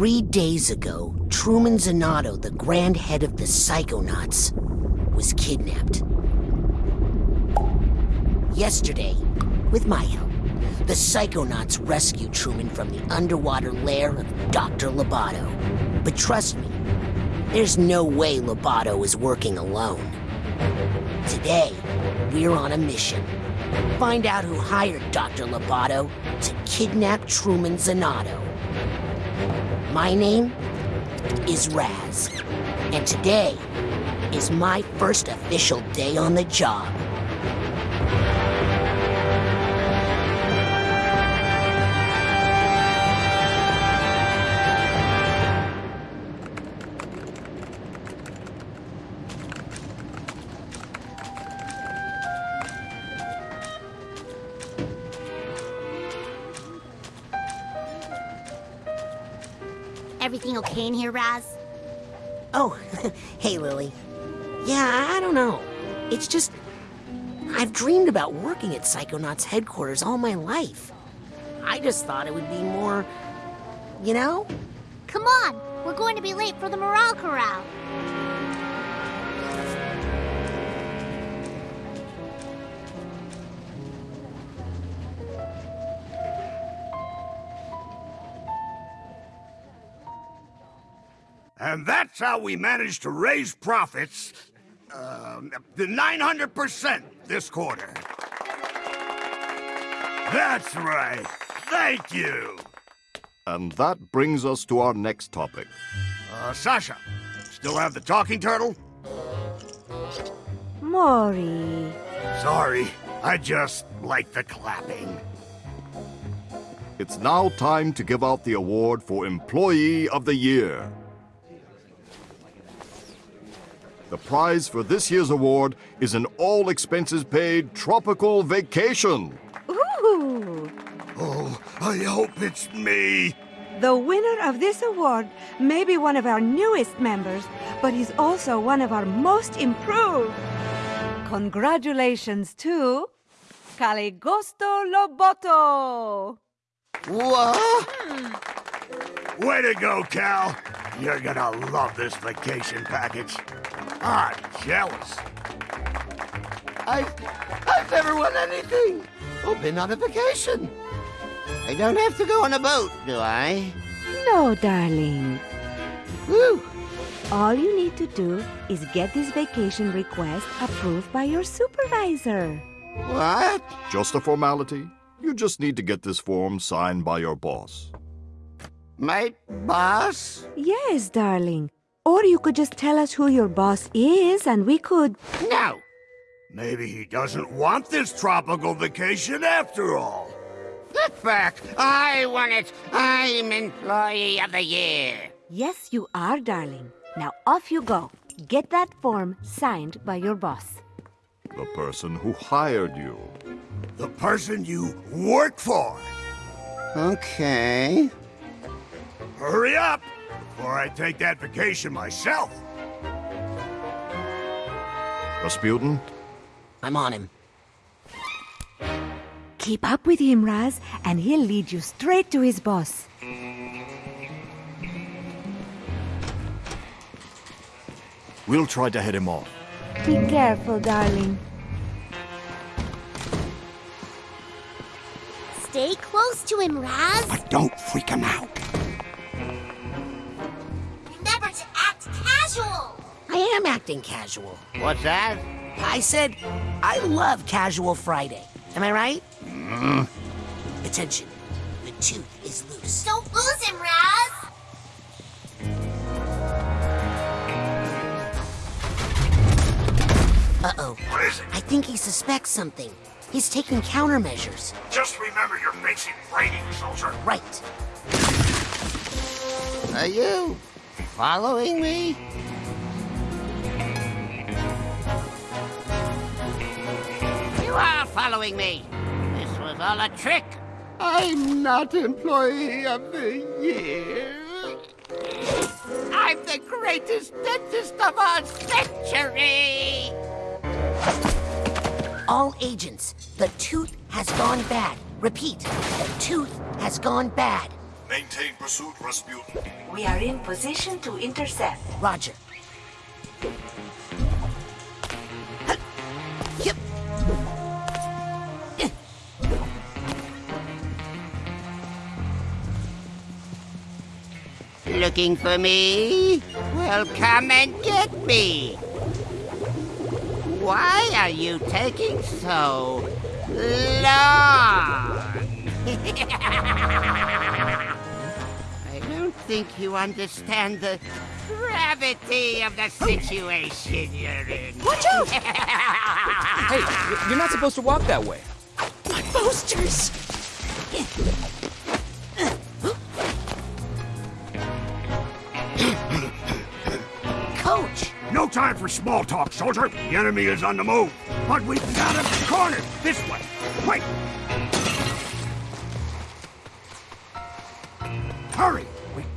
Three days ago, Truman Zanotto, the grand head of the Psychonauts, was kidnapped. Yesterday, with my help, the Psychonauts rescued Truman from the underwater lair of Dr. Loboto. But trust me, there's no way Loboto is working alone. Today, we're on a mission. Find out who hired Dr. Loboto to kidnap Truman Zanotto. My name is Raz, and today is my first official day on the job. Raz? Oh, hey, Lili. Yeah, I don't know. It's just. I've dreamed about working at Psychonauts headquarters all my life. I just thought it would be more. You know? Come on, we're going to be late for the Morale Corral. And that's how we managed to raise profits uh, the 900% this quarter. That's right. Thank you. And that brings us to our next topic. Uh, Sasha, still have the talking turtle? Maury. Sorry, I just like the clapping. It's now time to give out the award for Employee of the Year. The prize for this year's award is an all expenses paid tropical vacation. Ooh! Oh, I hope it's me. The winner of this award may be one of our newest members, but he's also one of our most improved. Congratulations to Caligosto Loboto. What? Hmm. Way to go, Cal. You're gonna love this vacation package. I'm jealous. I've, I've never won anything. Or been on a vacation. I don't have to go on a boat, do I? No, darling. Woo! All you need to do is get this vacation request approved by your supervisor. What? Just a formality. You just need to get this form signed by your boss. My boss? Yes, darling. Or you could just tell us who your boss is and we could. No. Maybe he doesn't want this tropical vacation after all. Get back. I want it. I'm Employee of the Year. Yes, you are, darling. Now off you go. Get that form signed by your boss. The person who hired you. The person you work for. Okay. Hurry up before I take that vacation myself. Razputin, I'm on him. Keep up with him, Raz, and he'll lead you straight to his boss. We'll try to head him off. Be careful, darling. Stay close to him, Raz. But don't freak him out. Casual. I am acting casual. What's that? I said, I love Casual Friday. Am I right? Mm. Attention. The tooth is loose. Don't lose him, Raz. Uh-oh. What is it? I think he suspects something. He's taking countermeasures. Just remember you're facing rating, soldier. Right. Are you following me? You are following me. This was all a trick. I'm not Employee of the Year. I'm the greatest dentist of our century. All agents, the tooth has gone bad. Repeat, the tooth has gone bad. Maintain pursuit, Razputin. We are in position to intercept. Roger. Yep. Looking for me? Well, come and get me. Why are you taking so long? I don't think you understand the gravity of the situation you're in. Watch out! Hey, you're not supposed to walk that way. My posters! Coach! No time for small talk, soldier. The enemy is on the move. But we've got him cornered. This way. Wait. Hurry.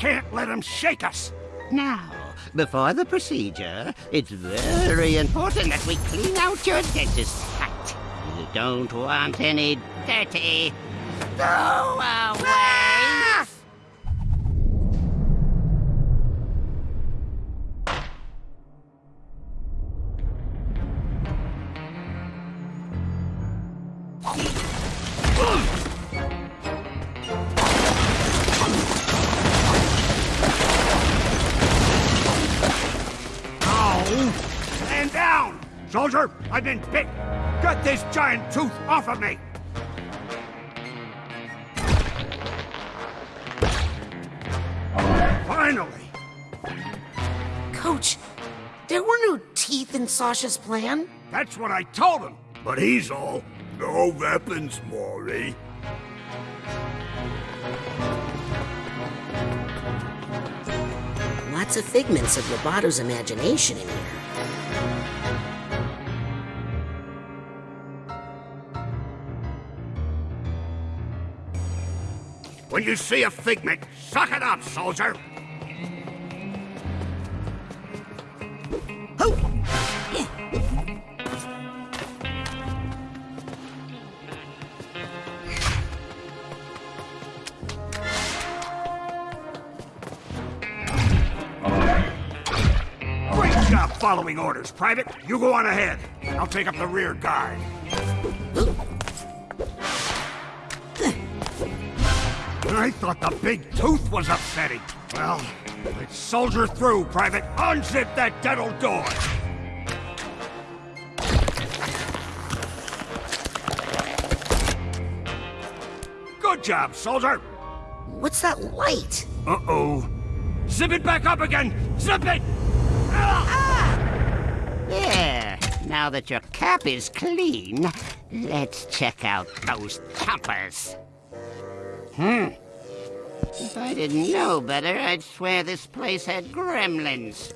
Can't let him shake us. Now, before the procedure, it's very important that we clean out your dentist's hut. You don't want any dirty throwaways. This giant tooth off of me! Finally! Coach, there were no teeth in Sasha's plan. That's what I told him! But he's all, no weapons, Maury. Lots of figments of Loboto's imagination in here. When you see a figment, suck it up, soldier! Great job following orders, Private. You go on ahead. I'll take up the rear guard. I thought the big tooth was upsetting. Well, let's soldier through, Private. Unzip that dental door. Good job, soldier. What's that light? Uh-oh. Zip it back up again. Zip it. There. Now that your cap is clean, let's check out those chompers. Hmm. If I didn't know better, I'd swear this place had gremlins.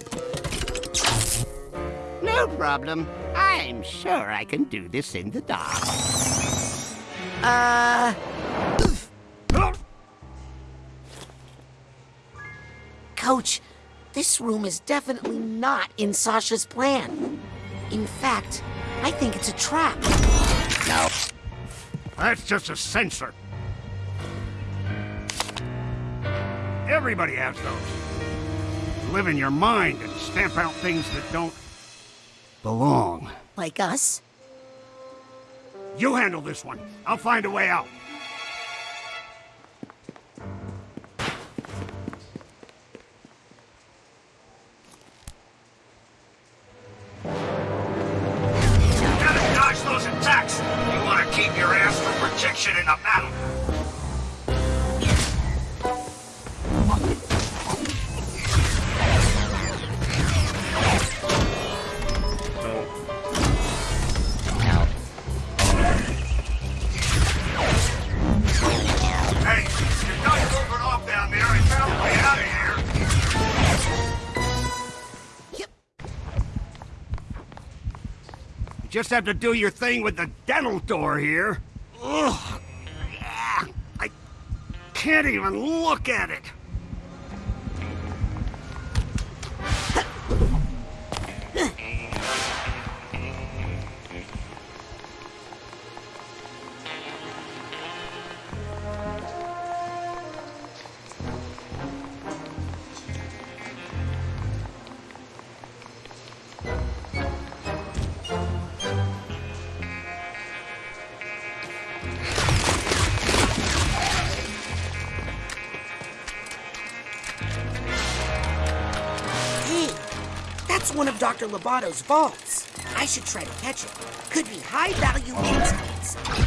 No problem. I'm sure I can do this in the dark. Uh. Coach, this room is definitely not in Sasha's plan. In fact, I think it's a trap. No. That's just a sensor. Everybody has those. Live in your mind and stamp out things that don't belong. Like us? You handle this one. I'll find a way out. Just have to do your thing with the dental door here. Ugh. I can't even look at it. Loboto's vaults. I should try to catch it. Could be high value insights.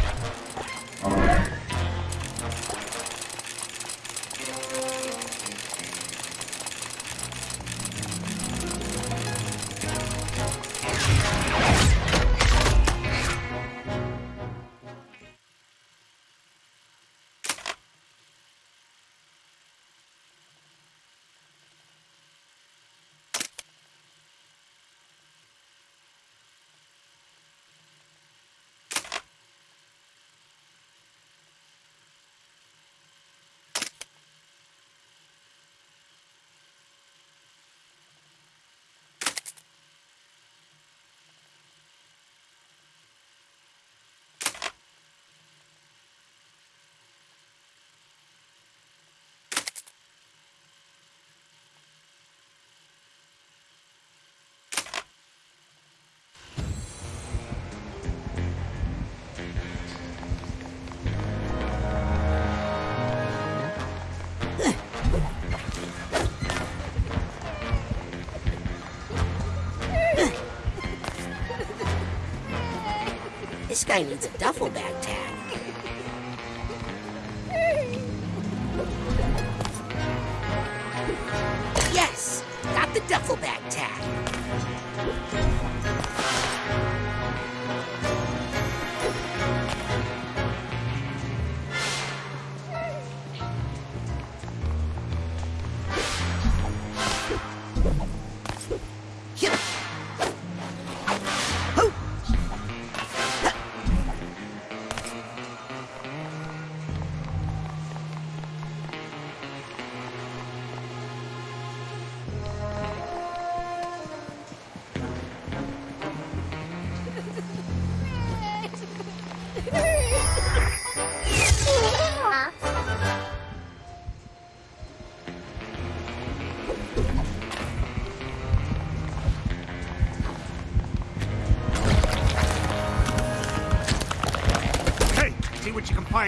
Guy needs a duffel bag tag.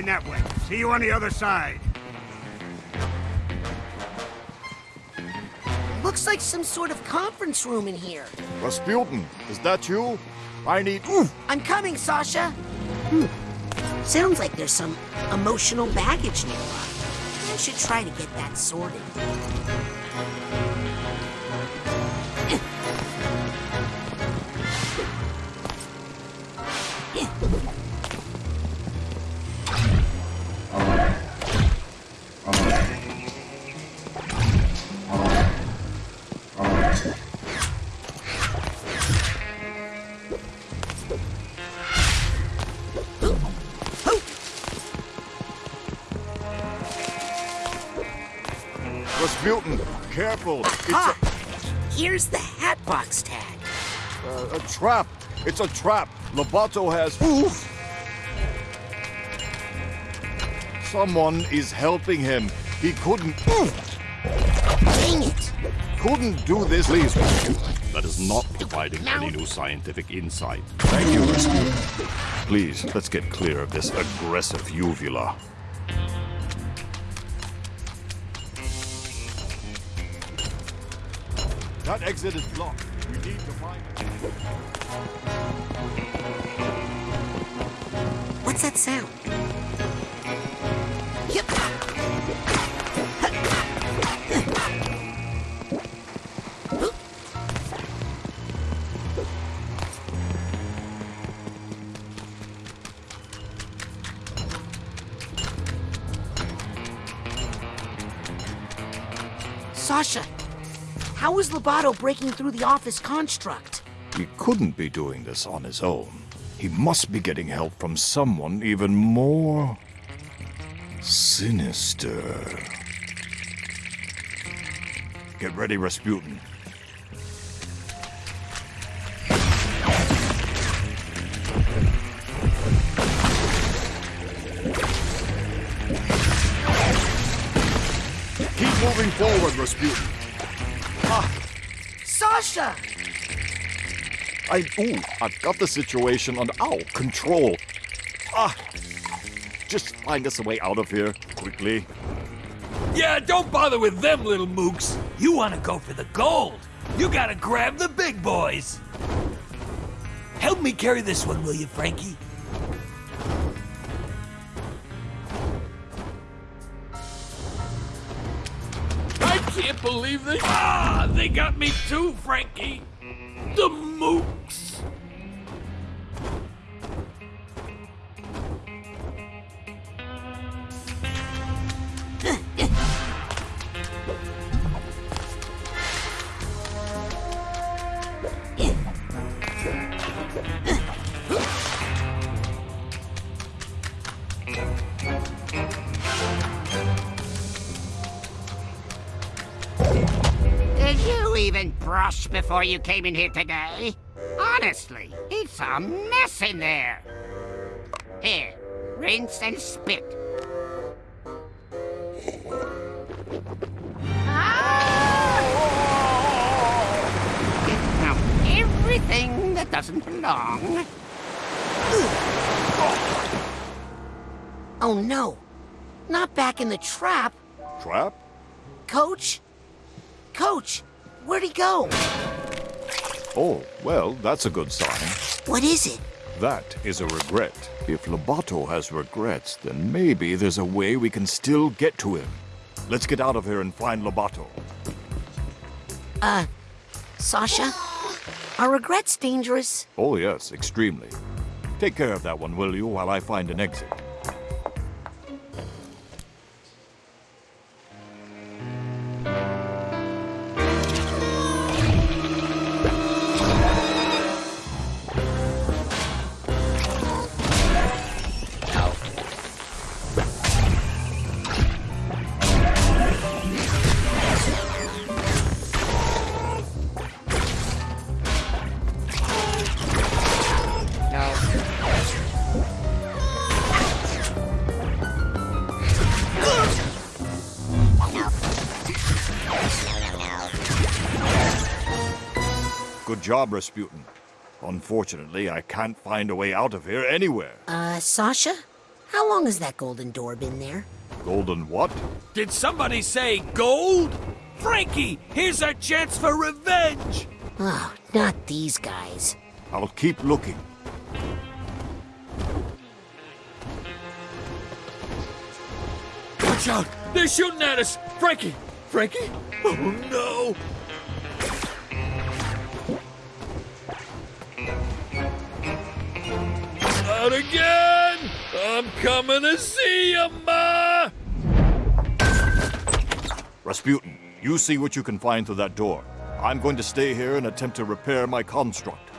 What you can find that way. See you on the other side. Looks like some sort of conference room in here. Razputin, is that you? I need. I'm coming, Sasha. Hmm. Sounds like there's some emotional baggage nearby. I should try to get that sorted. Trap. It's a trap. Loboto has. Oof! Someone is helping him. He couldn't. Dang it! Couldn't do this. Please, That is not providing any new scientific insight. Thank you, Razputin. Please, let's get clear of this aggressive uvula. That exit is blocked. What's that sound? Yep. How is Loboto breaking through the office construct? He couldn't be doing this on his own. He must be getting help from someone even more sinister. Get ready, Razputin. Keep moving forward, Razputin. Sasha! I. Ooh, I've got the situation under. our control. Ah. Just find us a way out of here, quickly. Yeah, don't bother with them little mooks. You want to go for the gold. You gotta grab the big boys. Help me carry this one, will you, Frankie? Me too, Frankie! The mooks! You came in here today? Honestly, it's a mess in there. Here, rinse and spit. Ah! Get out everything that doesn't belong. Oh no! Not back in the trap! Trap? Coach? Coach, where'd he go? Oh, well, that's a good sign. What is it? That is a regret. If Loboto has regrets, then maybe there's a way we can still get to him. Let's get out of here and find Loboto. Uh, Sasha? Are regrets dangerous? Oh, yes, extremely. Take care of that one, will you, while I find an exit? Job, Razputin. Unfortunately, I can't find a way out of here anywhere. Uh, Sasha? How long has that golden door been there? Golden what? Did somebody say gold? Frankie, here's our chance for revenge! Oh, not these guys. I'll keep looking. Watch out! They're shooting at us! Frankie! Frankie? Oh no! Out again! I'm coming to see you, Ma! Razputin, you see what you can find through that door. I'm going to stay here and attempt to repair my construct.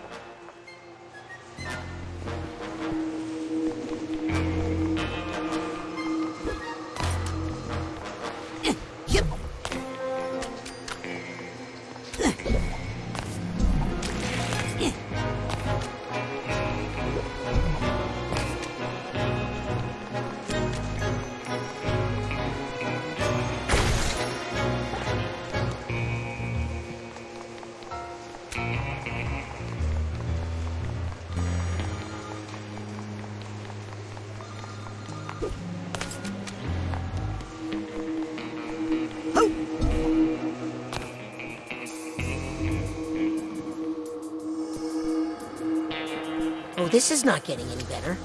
This is not getting any better.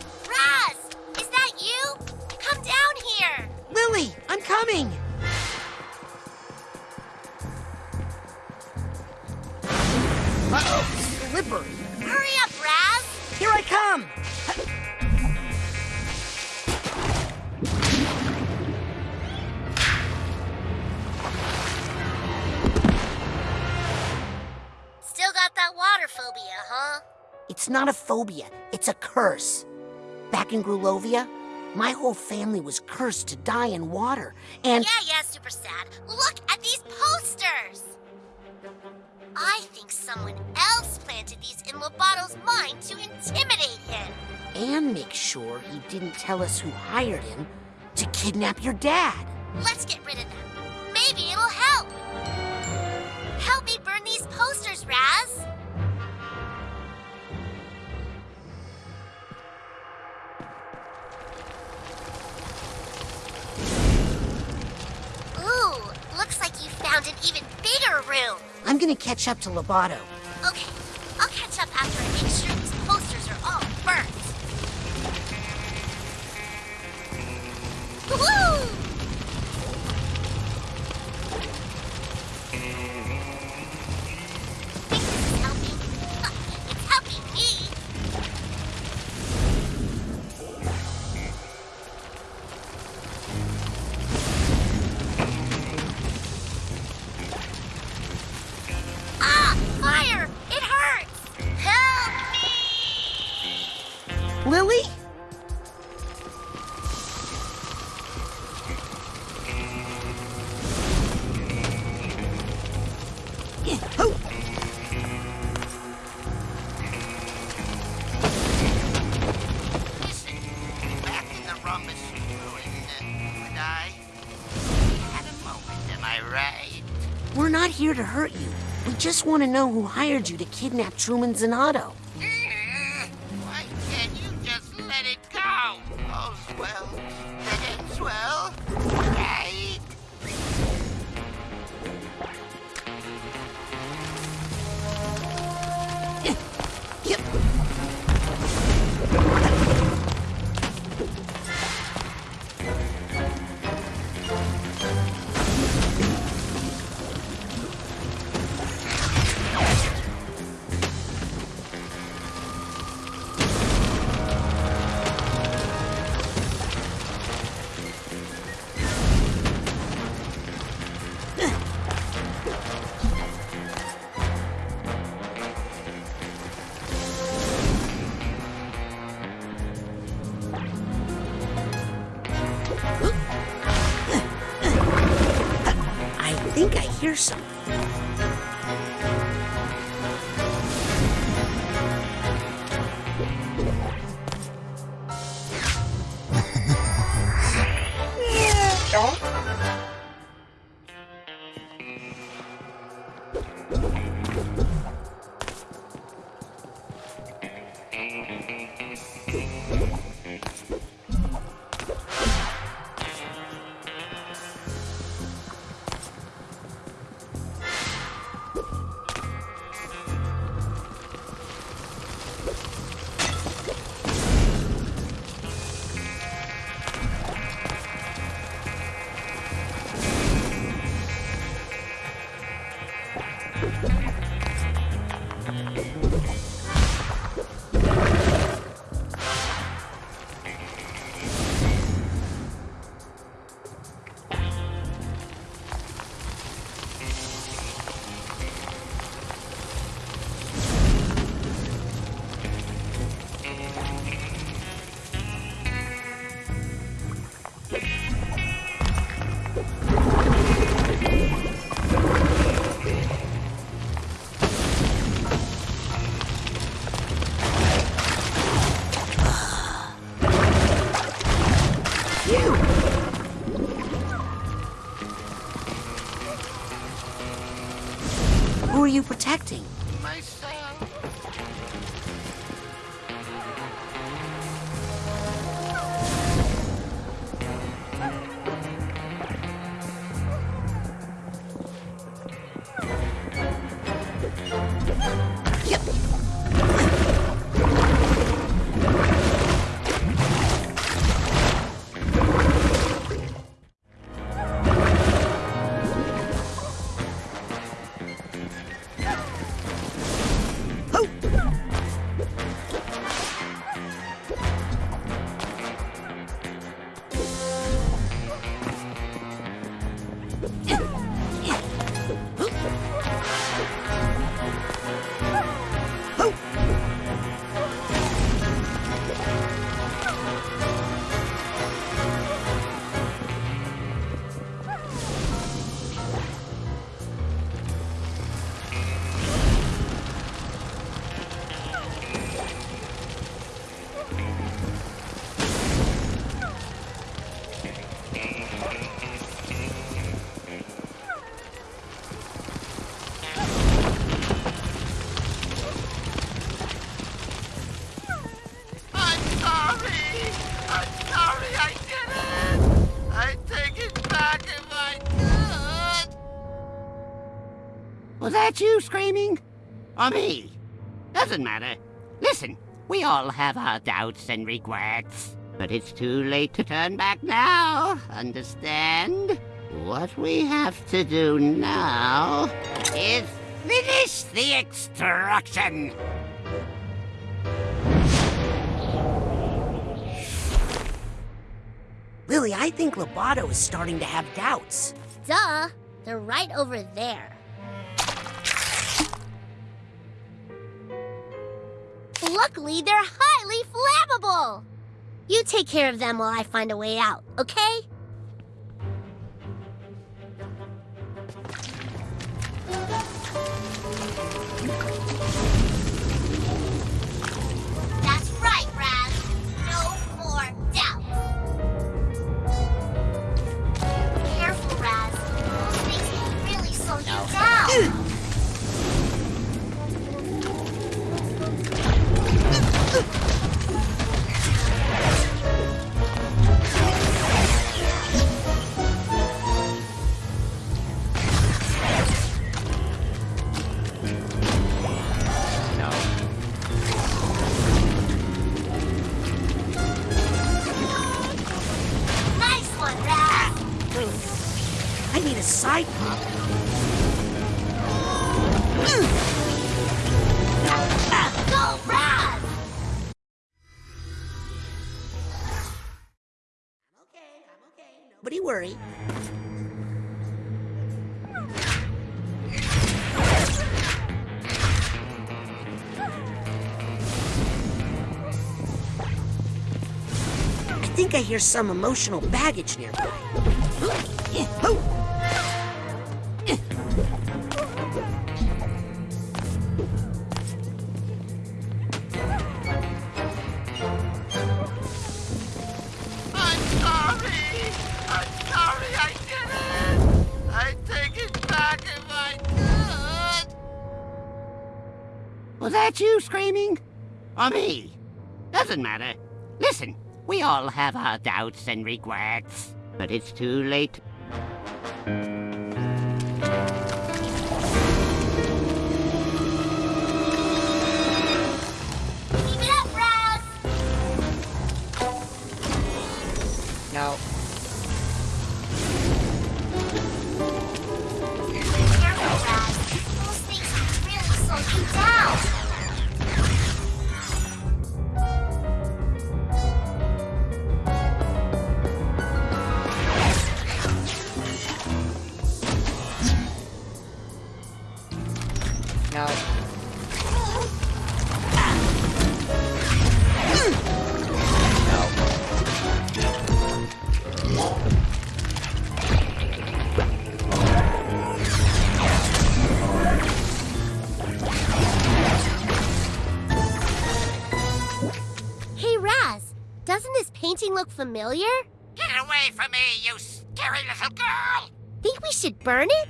It's not a phobia, it's a curse. Back in Grulovia, my whole family was cursed to die in water, and Yeah, yeah, super sad. Look at these posters! I think someone else planted these in Loboto's mind to intimidate him. and make sure he didn't tell us who hired him to kidnap your dad. Let's get rid of them. Maybe it'll help. Help me burn these posters, Raz. Found an even bigger room. I'm gonna catch up to Loboto. Okay, I'll catch up after just want to know who hired you to kidnap Truman Zanotto. Think I hear something. You protecting? Was that you screaming? Or me? Doesn't matter. Listen, we all have our doubts and regrets. But it's too late to turn back now, understand? What we have to do now is finish the extraction. Lili, I think Loboto is starting to have doubts. Duh, they're right over there. Luckily, they're highly flammable! You take care of them while I find a way out, okay? Hear some emotional baggage nearby. I'm sorry. I'm sorry I did it. I take it back if I could. Was that you screaming? Or me? Doesn't matter. Listen, we all have our doubts and regrets. But it's too late. Keep it up, Raz! No. Look familiar? Get away from me, you scary little girl! Think we should burn it?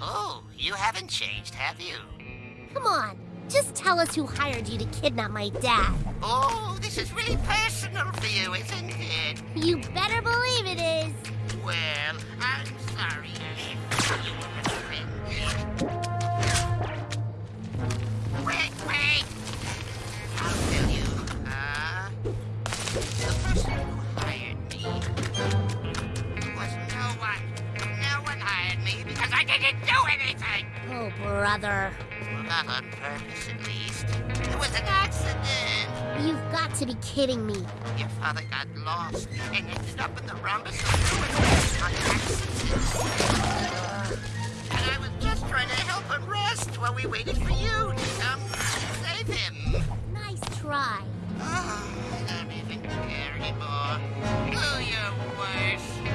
Oh, you haven't changed, have you? Come on. Just tell us who hired you to kidnap my dad. Oh, this is really personal for you, isn't it? You better believe it is. Brother. Well, not on purpose, at least. It was an accident. You've got to be kidding me. Your father got lost and ended up in the rhombus of ruins on accident. And I was just trying to help him rest while we waited for you to come save him. Nice try. Oh, I don't even care anymore. Do your worst.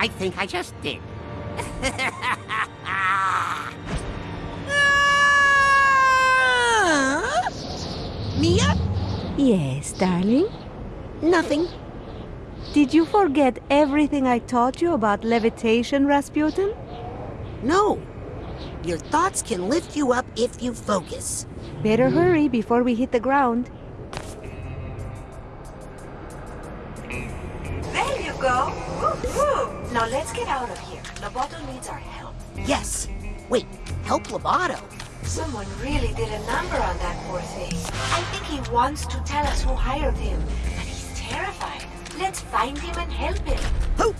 I think I just did. Milla? Yes, darling? Nothing. Did you forget everything I taught you about levitation, Razputin? No. Your thoughts can lift you up if you focus. Better mm. hurry before we hit the ground. There you go. Woo. Now let's get out of here. Loboto needs our help. Yes. Wait, help Loboto? Someone really did a number on that poor thing. I think he wants to tell us who hired him, but he's terrified. Let's find him and help him. Who?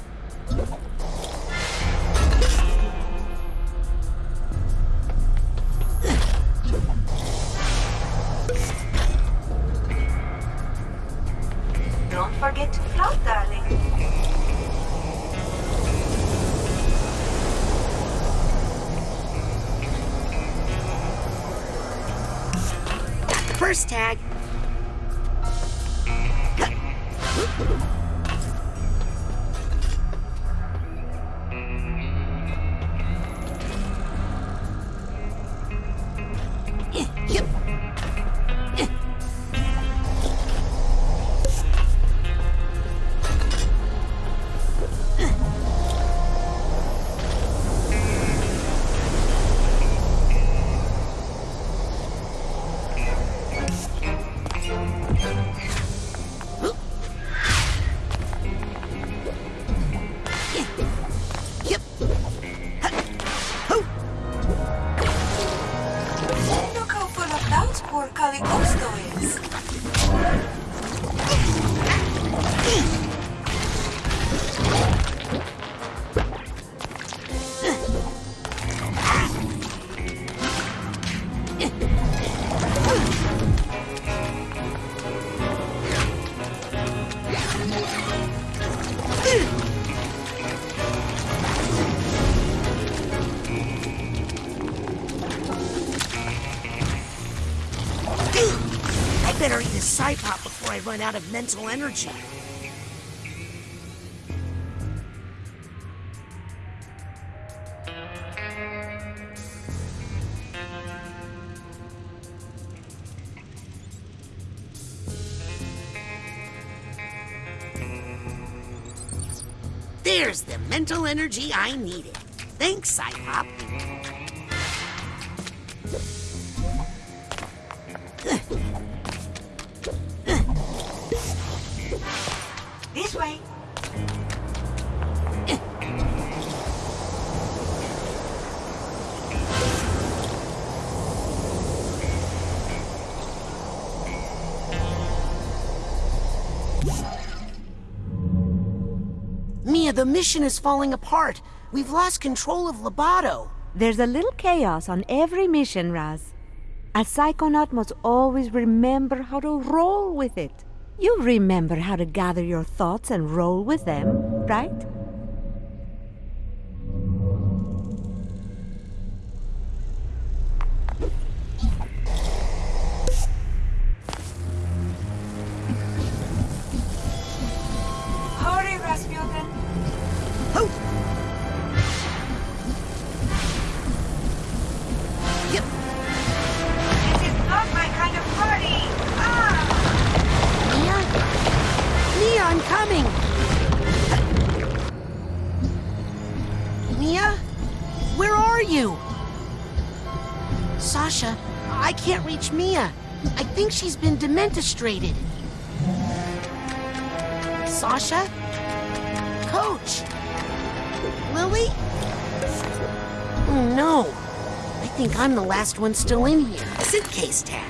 First tag. Better eat a side pop before I run out of mental energy. There's the mental energy I needed. Thanks, Cypop. Mission is falling apart. We've lost control of Loboto. There's a little chaos on every mission, Raz. A psychonaut must always remember how to roll with it. You remember how to gather your thoughts and roll with them, right? She's been dementistrated. Sasha? Coach? Lili? Oh no. I think I'm the last one still in here. Suitcase tag.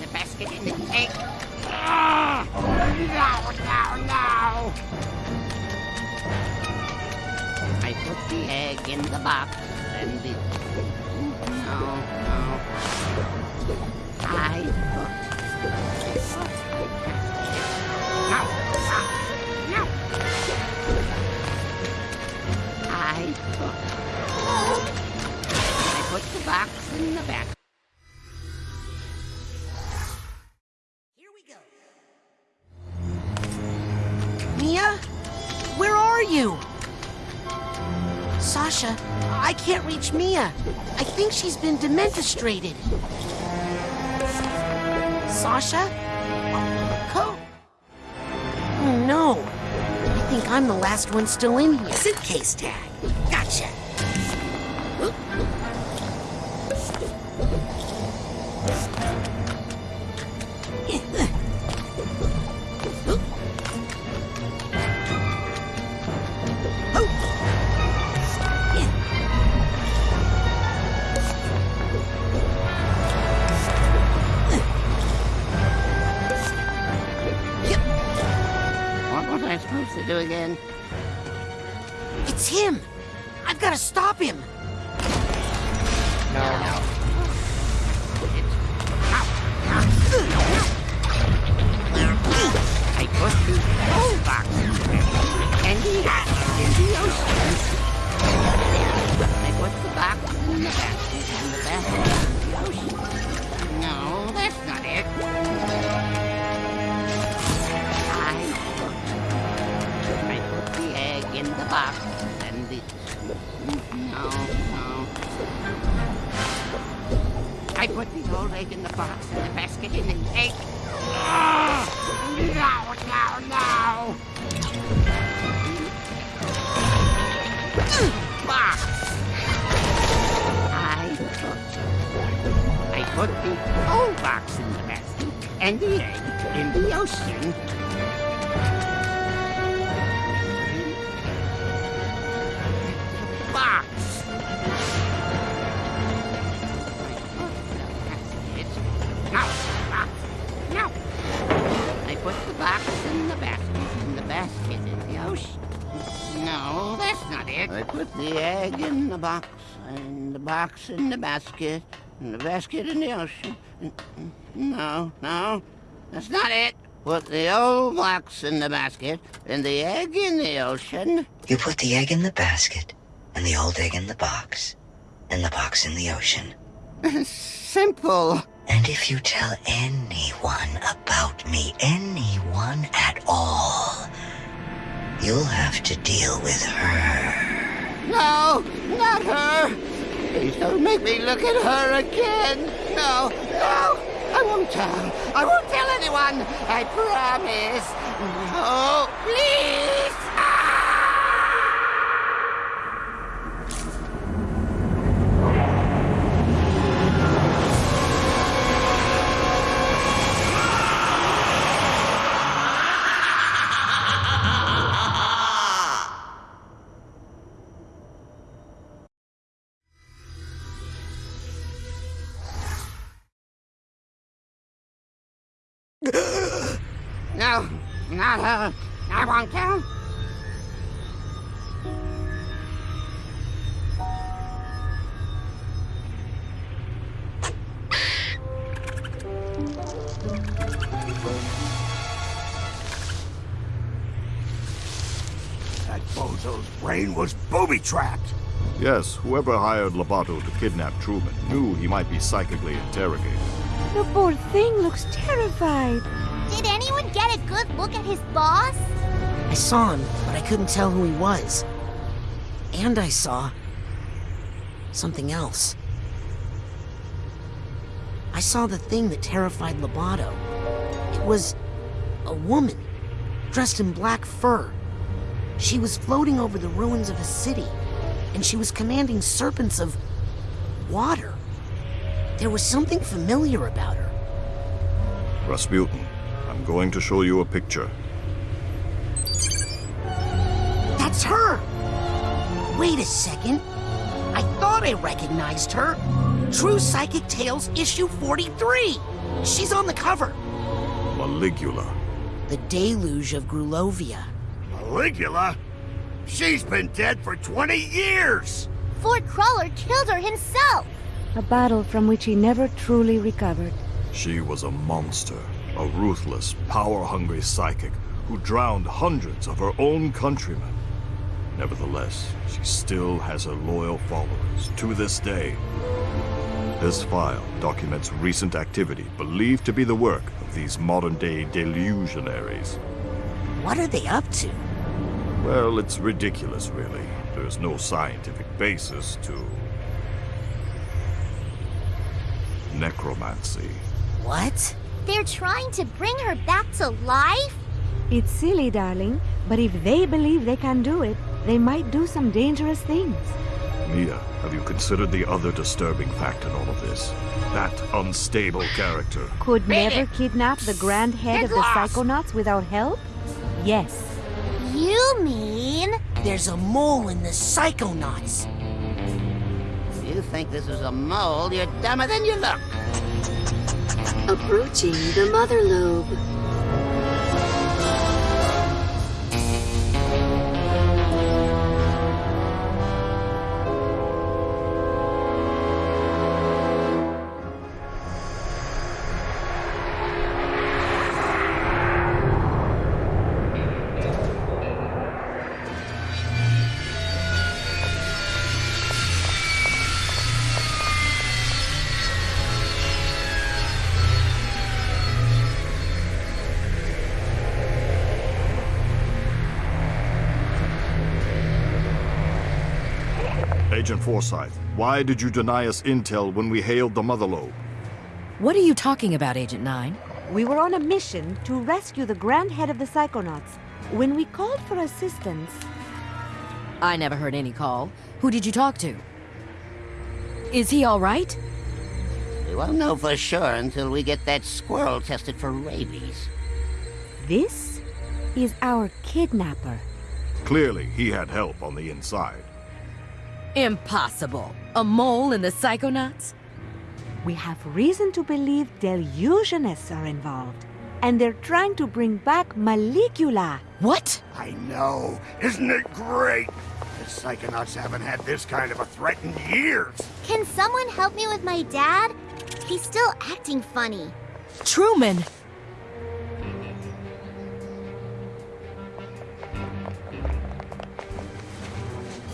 basket in the tank. Ah! No, no, no! I put the egg in the box and the... No, no. I put... No, no, no! I put... The box in the back. Reach Milla. I think she's been dementostrated. Sasha? Oh no. I think I'm the last one still in here. Suitcase tag. Gotcha. The egg in the box and the box in the basket and the basket in the ocean. No, no, that's not it. Put the old box in the basket and the egg in the ocean. You put the egg in the basket, and the old egg in the box, and the box in the ocean. Simple. And if you tell anyone about me, anyone at all, you'll have to deal with her. No, not her. Please don't make me look at her again. No, no, I won't tell. I won't tell anyone. I promise. No, please. Not her. I won't tell. That bozo's brain was booby-trapped. Yes, whoever hired Loboto to kidnap Truman knew he might be psychically interrogated. The poor thing looks terrified. Did anyone get a good look at his boss? I saw him, but I couldn't tell who he was. And I saw... something else. I saw the thing that terrified Loboto. It was... a woman, dressed in black fur. She was floating over the ruins of a city, and she was commanding serpents of... water. There was something familiar about her. Razputin, I'm going to show you a picture. That's her! Wait a second. I thought I recognized her. True Psychic Tales issue 43. She's on the cover. Maligula. The deluge of Grulovia. Maligula? She's been dead for 20 years! Ford Cruller killed her himself! A battle from which he never truly recovered. She was a monster, a ruthless, power-hungry psychic who drowned hundreds of her own countrymen. Nevertheless, she still has her loyal followers to this day. This file documents recent activity believed to be the work of these modern-day delusionaries. What are they up to? Well, it's ridiculous, really. There's no scientific basis to... necromancy. What? They're trying to bring her back to life? It's silly, darling, but if they believe they can do it, they might do some dangerous things. Milla, have you considered the other disturbing fact in all of this? That unstable character. Could never kidnap the grand head of the Psychonauts without help? Yes. You mean... There's a mole in the Psychonauts. If you think this is a mole, you're dumber than you look. Approaching the mother lobe. Agent Forsyth, why did you deny us intel when we hailed the Mother Lobe? What are you talking about, Agent 9? We were on a mission to rescue the grand head of the Psychonauts. When we called for assistance... I never heard any call. Who did you talk to? Is he all right? We won't know for sure until we get that squirrel tested for rabies. This is our kidnapper. Clearly, he had help on the inside. Impossible. A mole in the Psychonauts? We have reason to believe Deluginists are involved. And they're trying to bring back Maligula. What? I know. Isn't it great? The Psychonauts haven't had this kind of a threat in years. Can someone help me with my dad? He's still acting funny. Truman!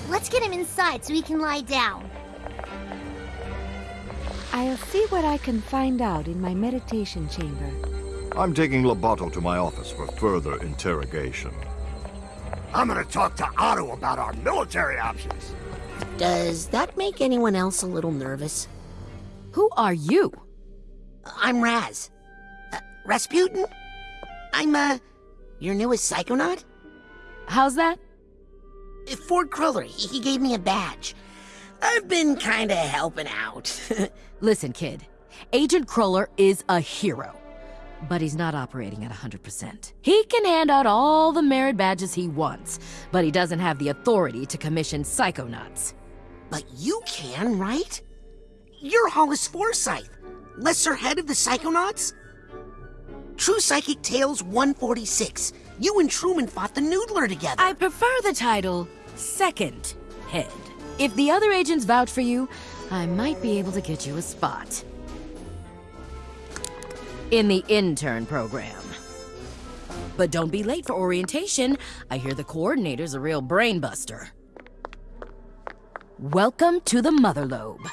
Let's get him inside so he can lie down. I'll see what I can find out in my meditation chamber. I'm taking Loboto to my office for further interrogation. I'm gonna talk to Otto about our military options. Does that make anyone else a little nervous? Who are you? I'm Raz. Uh, Razputin? I'm, uh, your newest psychonaut? How's that? Ford Cruller, he, he gave me a badge. I've been kinda helping out. Listen, kid. Agent Cruller is a hero. But he's not operating at 100%. He can hand out all the merit badges he wants, but he doesn't have the authority to commission psychonauts. But you can, right? You're Hollis Forsyth, lesser head of the Psychonauts? True Psychic Tales 146. You and Truman fought the Noodler together. I prefer the title Second Head. If the other agents vouch for you, I might be able to get you a spot. In the intern program. But don't be late for orientation. I hear the coordinator's a real brainbuster. Welcome to the Mother Lobe.